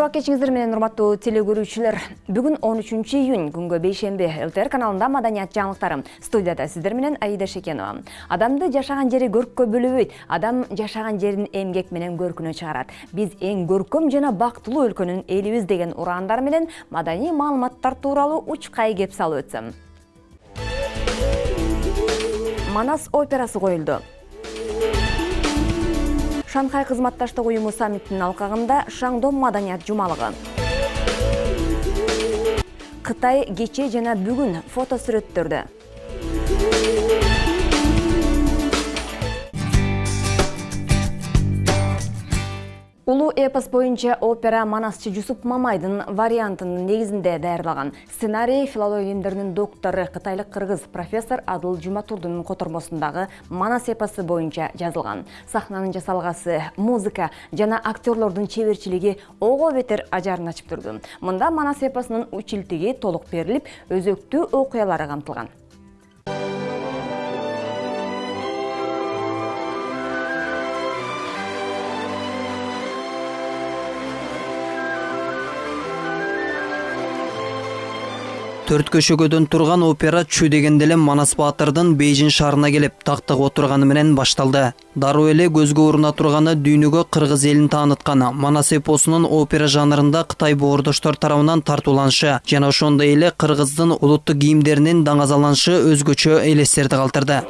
Шуа кечиңиздер менен урматтуу теле көрүүчүлөр. Бүгүн 13 июнь күнгө бейшемби ЛТР каналында маданият жаңылыктары. Студияда сиздер менен Аида Шекенова. Адамды жашаган жери көрккө бөлөбөйт. Адам жашаган жерин эмгек менен көркүнө чыгарат. Биз эң көркөм жана бактылуу өлкөнүн элибиз деген ураандар менен маданий маалыматтар тууралуу учкай кеп салып өтсөм. Манас операсы коюлду. Шанхай кызматташтык уюму саммитинин алкагында Шаңдом маданият жумалыгы. Кытай кече жана бүгүн фото Улуу эпос боюнча опера Манасчы Жусуп Мамайдын вариантынын негизинде даярдалган. Сценарий филология илимдеринин доктору кытайлык кыргыз профессор Адыл Жуматурдун котормосундагы Манас эпосы боюнча жазылган. Сахнанын жасалгасы, музыка жана актерлордун чеберчилиги ого бетер ажарын ачып турду. Мында Манас эпосунун училтиги толук берилип, өзөктүү окуялары камтылган. Төрт көшөгөдөн турган опера чү дегенде эле манас баатырдын бейжин шаарына келип тактыга отурганы менен башталды. Дароо эле көзгө уруна турганы дүйнөгө кыргыз элин тааныткан манас эпосунун опера жанрында кытай боордоштор тарабынан тартууланышы жана ошондой эле кыргыздын улуттук кийимдеринин даңазаланышы өзгөчө элестерди калтырды.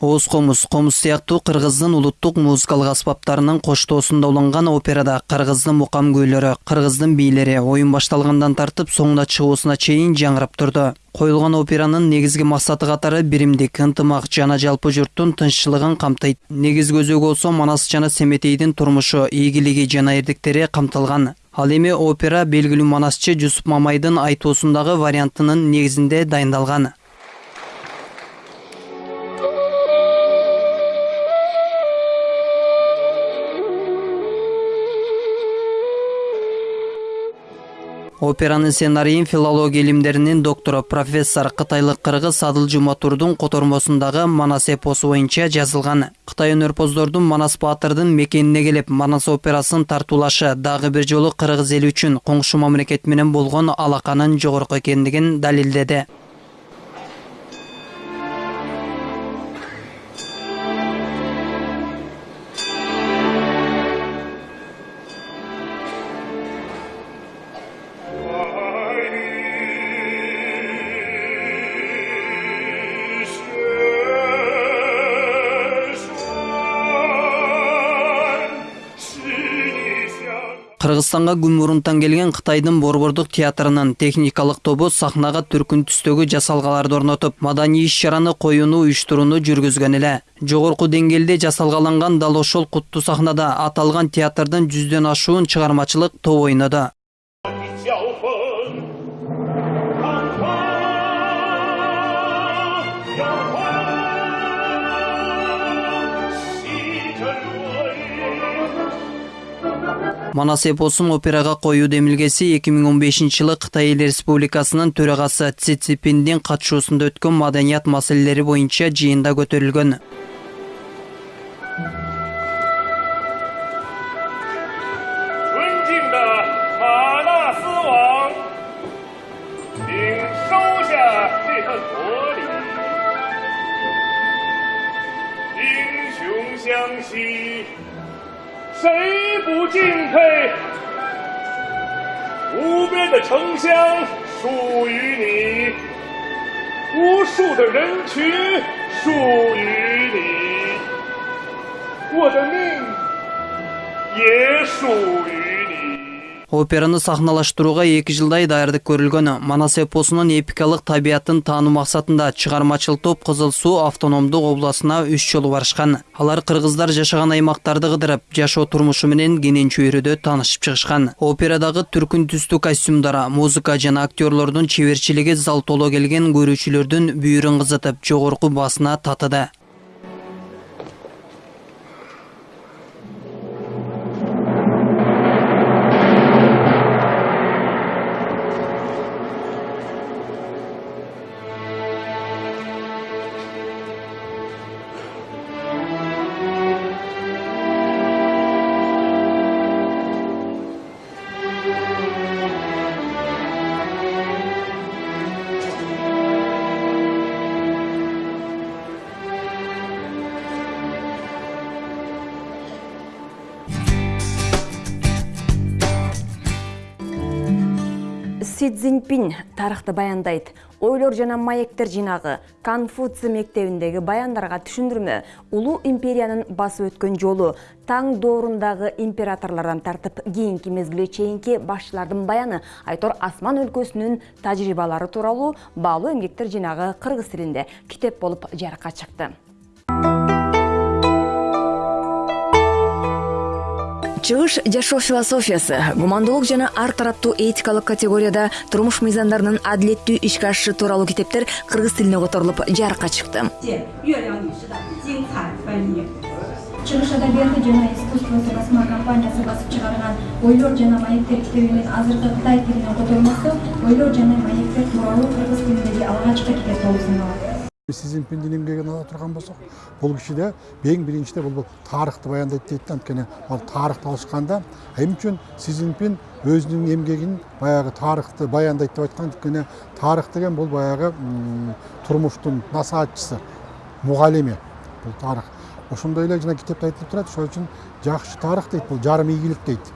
Ооз комуз комуз сыяктуу кыргыздын улуттук музыкалык аспаптарынын коштоосунда уланган операда кыргыздын мукам күйлөрү кыргыздын бийлери оюн башталгандан тартып соңуна чыгуусуна чейин жаңырап турду коюлган операнын негизги максаты катары биримдик ынтымак жана жалпы журттун тынччылыгын камтыйт негизги өзөгү болсо манас жана семетейдин турмушу ийгилиги жана эрдиктери камтылган ал эми опера белгилүү манасчы жусуп мамайдын айтуусундагы вариантынын негизинде дайындалган операнын сценарийин филология илимдеринин доктору профессор кытайлык кыргыз адыл жуматурдун котормосундагы манас эпосу боюнча жазылган. Кытай өнөрпоздордун манас баатырдын мекенине келип манас операсын тартуулашы дагы бир жолу кыргыз эли үчүн коңшу мамлекет менен болгон алаканын жогорку экендигин далилдеди. Кыргызстанга күн мурунтан келген кытайдын борбордук театрынын техникалык тобу сахнага түркүн түстөгү жасалгаларды орнотуп маданий иш чараны коюуну уюштурууну жүргүзгөн эле жогорку деңгээлде жасалгаланган дал ошол сахнада аталган театрдын жүздөн ашуун чыгармачылык тобу ойноду манас эпосун операга коюу демилгеси 2015 жылы кытай эл республикасынын төрагасы си цзиньпиндин катышуусунда өткөн маданият маселелери боюнча жыйында көтөрүлгөн 尊不敬佩无边的城乡属于你无数的人群属于你我的命也属于你。Операны сахналаштырууга эки жылдай даярдык көрүлгөн манас эпосунун эпикалык табиятын таануу максатында чыгармачыл топ кызыл суу автономдук областына үч жолу барышкан алар кыргыздар жашаган аймактарды кыдырып жашоо турмушу менен кенен чөйрөдө таанышып чыгышкан операдагы түркүн түстүү костюмдар музыка жана актерлордун чеберчилиги зал толо келген көрүүчүлөрдүн бүйүрүн кызытып жогорку баасына татыды. Си цзиньпин тарыхты баяндайт ойлор жана маектер жыйнагы конфуций мектебиндеги баяндарга түшүндүрмө. Улуу империянын басып өткөн жолу таң доорундагы императорлордон тартып кийинки мезгилге чейинки башчылардын баяны айтор асман өлкөсүнүн тажрыйбалары тууралуу баалуу эмгектер жыйнагы кыргыз тилинде китеп болуп жарыкка чыкты. чыгыш жашоо философиясы. Гумандуулук жана ар тараптуу этикалык категорияда турмуш мыйзамдарынын адилеттүү ишке ашышы тууралуу китептер кыргыз тилине которулуп жарыкка чыкты. Чыгыш адабияты жана искусствосу басма компаниясы басып чыгарган ойлор жана маектер китебинин азыркы кытай тилине котормосу ойлор жана маектер тууралуу кыргыз тилиндеги алгачкы китеп болуп саналат си цзиньпиндин эмгегин ала турган болсок бул кишиде эң биринчиде бул тарыхты баяндайт дейт да анткени ал тарыхты алышканда эмне үчүн си цзиньпин өзүнүн эмгегин баягы тарыхты баяндайт деп айткан анткени тарых деген бул баягы м, турмуштун насаатчысы мугалими бул тарых. Ошондой эле жана китепте айтылып турат ошол үчүн жакшы тарых дейт бул жарым ийгилик дейт.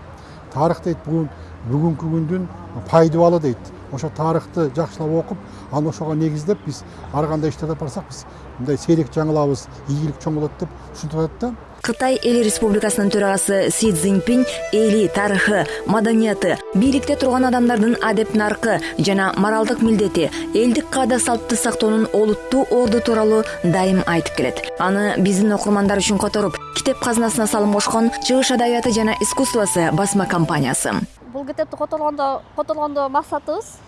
Тарых дейт бүгүн бүгүнкү күндүн пайдубалы дейт. Ошо тарыхты жакшылап окуп анан ошого негиздеп биз ар кандай иштерди алып барсак биз мындай сейрек жаңылабыз ийгилик чоң болот деп ушинтип атат да. Кытай эл республикасынын төрагасы си цзиньпин эли тарыхы маданияты бийликте турган адамдардын адеп наркы жана моралдык милдети элдик каада салтты сактоонун олуттуу орду тууралуу дайым айтып келет. Аны биздин окурмандар үчүн которуп китеп казынасына салым кошкон чыгыш адабияты жана искусствосы басма компаниясы. Бул китепти которгондо которгондо максатыбыз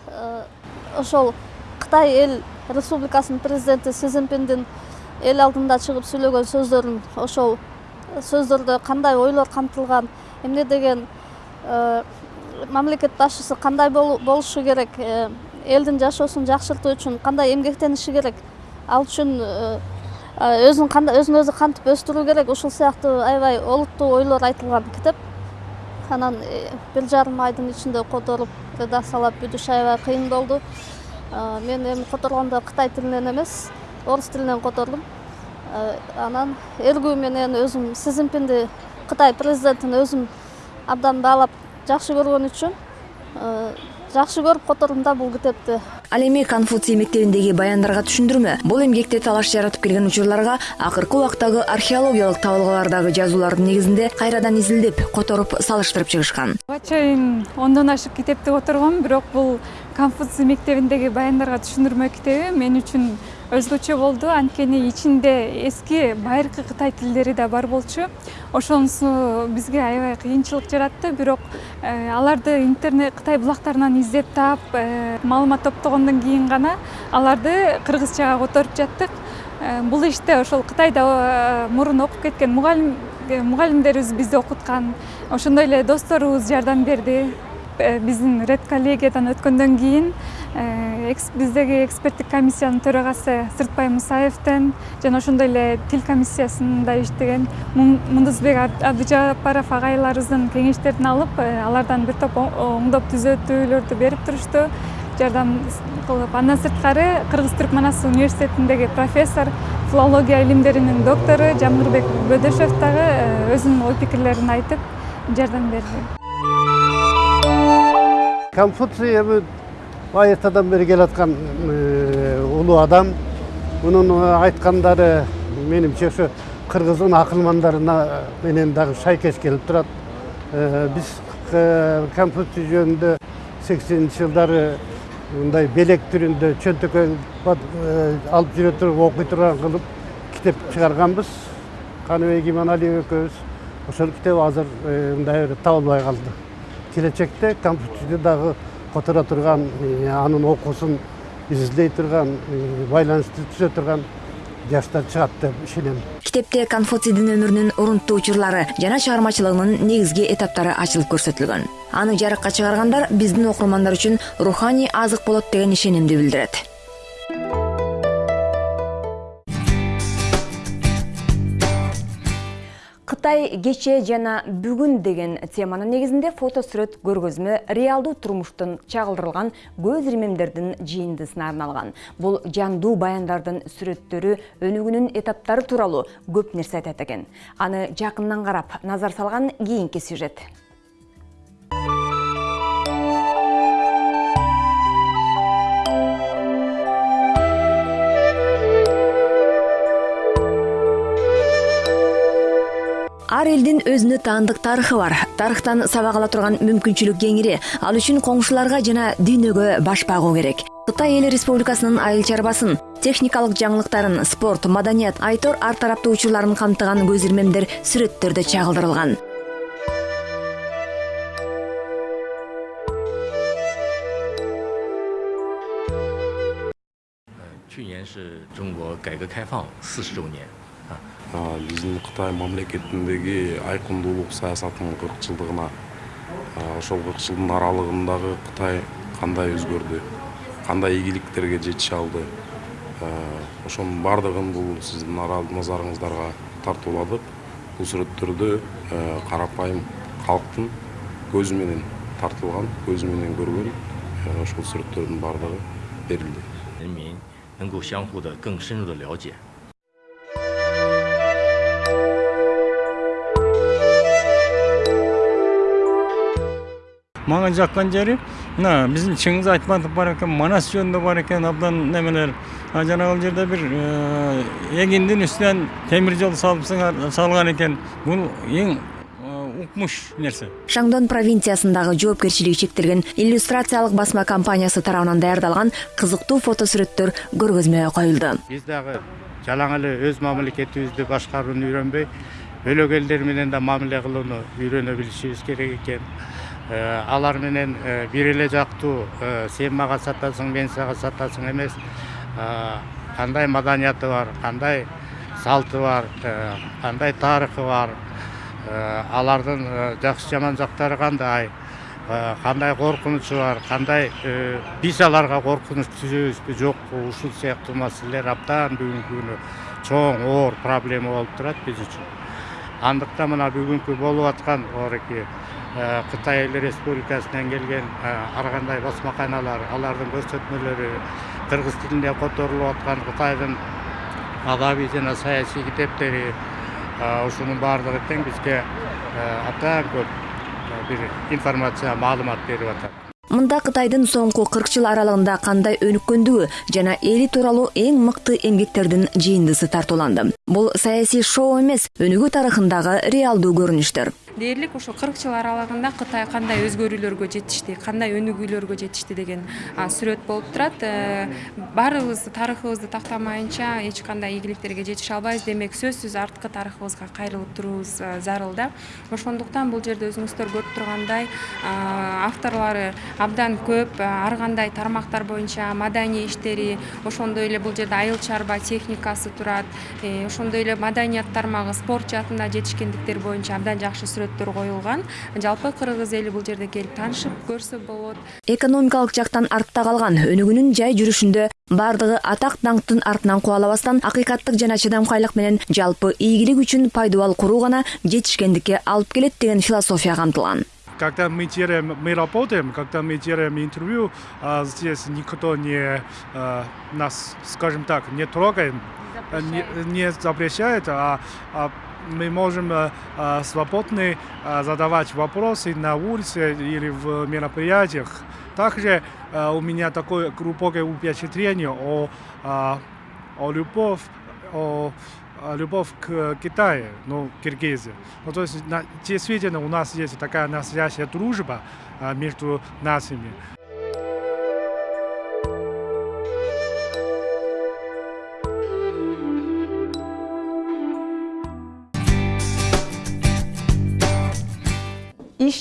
ошол кытай эл республикасынын президенти си цзиньпиндин эл алдында чыгып сүйлөгөн сөздөрүн ошол сөздөрдө кандай ойлор камтылган эмне деген мамлекет башчысы кандай болу- болушу керек элдин жашоосун жакшыртуу үчүн кандай эмгектениши керек ал үчүн өзүн өзүн өзү кантип өстүрүү керек ушул сыяктуу аябай олуттуу ойлор айтылган китеп анан бир жарым айдын ичинде которуп редакциялап бүтүш аябай кыйын болду мен эми которгондо кытай тилинен эмес орус тилинен котордум анан эргүү менен өзүм си кытай президентин өзүм абдан баалап жакшы көргөн үчүн жакшы көрүп котордум да бул китепти ал эми конфуций мектебиндеги баяндарга түшүндүрмө. Бул эмгекте талаш жаратып келген учурларга акыркы убактагы археологиялык табылгалардагы жазуулардын негизинде кайрадан изилдеп которуп салыштырып чыгышкан. Буга чейин ондон ашык китепти которгом бирок бул конфуций мектебиндеги баяндарга түшүндүрмө китеби мен үчүн өзгөчө болду. Анткени ичинде эски байыркы кытай тилдери да бар болчу. Ошонусу бизге аябай кыйынчылык жаратты. Бирок э, аларды интернет кытай булактарынан издеп таап э, маалымат топтогондон кийин гана аларды кыргызчага которуп жаттык. Э, бул иште ошол кытайда мурун окуп кеткен мугалим мугалимдерибиз бизди окуткан. Ошондой эле досторубуз жардам берди. Биздин ред коллегиядан өткөндөн кийин биздеги эксперттик комиссиянын төрагасы сыртбай мусаевден жана ошондой эле тил комиссиясында иштеген мундузбек абдыжапаров агайларыбыздын кеңештерин алып алардан бир топ оңдоп түзөтүүлөрдү берип турушту жардам кылып андан сырткары кыргыз түрк манас университетиндеги профессор филология илимдеринин доктору жамгырбек бөдөшев дагы өзүнүн ой пикирлерин айтып жардам берди. Конфуций эми байыртадан бери келаткан улуу адам мунун айткандары менимче ошо кыргыздын акылмандарына менен дагы шайкеш келип турат биз конфуций жөнүндө сексенинчи жылдары мындай белек түрүндө чөнтөккө алып жүрө туруп окуй турган кылып китеп чыгарганбыз каныбек иманалиев экөөбүз ошол китеп азыр мындай табылбай калды келечекте конфуцийди дагы которо турган анын окуусун изилдей турган байланышты түзө турган жаштар чыгат деп ишенем китепте конфуцийдин өмүрүнүн урунттуу учурлары жана чыгармачылыгынын негизги этаптары ачылып көрсөтүлгөн аны жарыкка чыгаргандар биздин окурмандар үчүн руханий азык болот деген ишенимди билдирет кытай кечээ жана бүгүн деген теманын негизинде фото сүрөт көргөзмө реалдуу турмуштун чагылдырылган көз ирмемдердин жыйындысына арналган бул жандуу баяндардын сүрөттөрү өнүгүүнүн этаптары тууралуу көп нерсе айтат экен аны жакындан карап назар салган кийинки сюжет. Ар элдин өзүнө таандык тарыхы бар. Тарыхтан сабак ала турган мүмкүнчүлүк кеңири ал үчүн коңшуларга жана дүйнөгө баш баагу керек. Кытай эл республикасынын айыл чарбасын техникалык жаңылыктарын спорт маданият айтор ар тараптуу учурларын камтыган көз ирмемдер сүрөттөрдө чагылдырылган 去年是中国改革开放四十周年。 биздин кытай мамлекетиндеги айкындуулук саясатынын кырк жылдыгына ошол кырк жылдын аралыгындагы кытай кандай өзгөрдү кандай ийгиликтерге жетише алды ошонун баардыгын бул сиздин назарыңыздарга тартууладык бул сүрөттөрдө карапайым калктын көзү менен тартылган көзү менен көргөн ошол сүрөттөрдүн баардыгы берилди 人民能够相互的更深入的了解。 Мага жаккан жери мына биздин чыңгыз айтматов бар экен манас жөнүндө бар экен абдан немелер жанагыл жерде бир эгиндин үстүнөн темир жол салып салган экен бул эң укмуш нерсе шаңдон провинциясындагы жоопкерчилиги чектелген иллюстрациялык басма компаниясы тарабынан даярдалган кызыктуу фото сүрөттөр көргөзмөгө коюлду биз дагы жалаң эле өз мамлекетибизди башкарууну үйрөнбөй бөлөк элдер менен да мамиле кылууну үйрөнө билишибиз керек экен алар менен бир эле жактуу сен мага сатасың мен сага сатасың эмес. Кандай маданияты бар кандай салты бар кандай тарыхы бар. Алардын жакшы жаман жактары кандай? Кандай коркунучу бар кандай биз аларга коркунуч түзөбүзбү жокпу ушул сыяктуу маселелер абдан бүгүнкү күнү чоң оор проблема болуп турат биз үчүн. Андыктан мына бүгүнкү болуп аткан оореки кытай эл республикасынан келген ар кандай басмаканалар алардын көрсөтмөлөрү кыргыз тилинде которулуп аткан кытайдын адабий жана саясий китептери ушунун баардыгы тең бизге абдан көп бир информация маалымат берип атат. Мында кытайдын соңку кырк жыл аралыгында кандай өнүккөндүгү жана эли тууралуу эң мыкты эмгектердин жыйындысы тартууланды. Бул саясий шоу эмес өнүгүү тарыхындагы реалдуу көрүнүштөр. Дээрлик ошо кырк жыл аралыгында кытай кандай өзгөрүүлөргө жетишти кандай өнүгүүлөргө жетишти деген сүрөт болуп турат. Баарыбыз тарыхыбызды тактамайынча эч кандай ийгиликтерге жетише албайбыз. Демек сөзсүз арткы тарыхыбызга кайрылып туруубуз зарыл да. Ошондуктан бул жерде өзүңүздөр көрүп тургандай авторлору абдан көп ар кандай тармактар боюнча маданий иштери ошондой эле бул жерде айыл чарба техникасы турат. Ошондой эле маданият тармагы спорт жаатында жетишкендиктер боюнча абдан жакшы сүрөттөр коюлган жалпы кыргыз эли бул жерде келип таанышып көрсө болот. Экономикалык жактан артта калган өнүгүүнүн жай жүрүшүндө баардыгы атак даңктын артынан кубалабастан акыйкаттык жана чыдамкайлык менен жалпы ийгилик үчүн пайдубал куруу гана жетишкендикке алып келет деген философия камтылган когда мы делаем, мы работаем, когда мы делаем интервью, а здесь никто не а, нас, скажем так, не трогает, не, не запрещает, а, а мы можем а, свободно а, задавать вопросы на улице или в мероприятиях. Также у меня такое глубокое впечатление о, о любовь, о любовь к Китаю, ну, Киргизии. Ну, то есть, действительно, у нас есть такая настоящая дружба между нациями.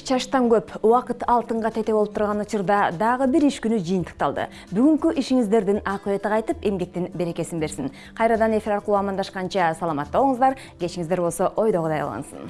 Чаштан көп убакыт алтынга тете болуп турган учурда дагы бир иш күнү жыйынтыкталды бүгүнкү ишиңиздердин акыбети кайтып эмгектин берекесин берсин. Кайрадан эфир аркылуу амандашканча саламатта болуңуздар. Кечиңиздер болсо ойдогудай улансын